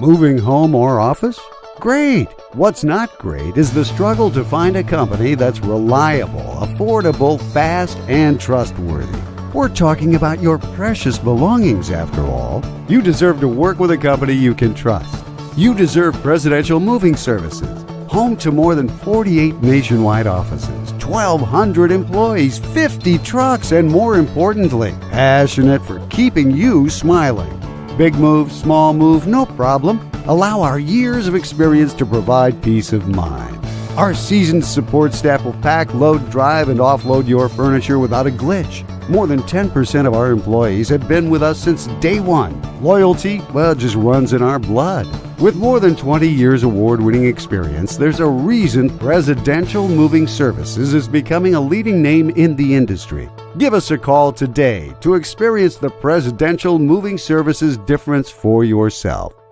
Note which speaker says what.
Speaker 1: Moving home or office? Great! What's not great is the struggle to find a company that's reliable, affordable, fast, and trustworthy. We're talking about your precious belongings after all. You deserve to work with a company you can trust. You deserve Presidential Moving Services, home to more than 48 nationwide offices, 1,200 employees, 50 trucks, and more importantly, passionate for keeping you smiling. Big move, small move, no problem. Allow our years of experience to provide peace of mind. Our seasoned support staff will pack, load, drive, and offload your furniture without a glitch. More than 10% of our employees have been with us since day one. Loyalty, well, just runs in our blood. With more than 20 years award winning experience, there's a reason Presidential Moving Services is becoming a leading name in the industry. Give us a call today to experience the Presidential Moving Services difference for yourself.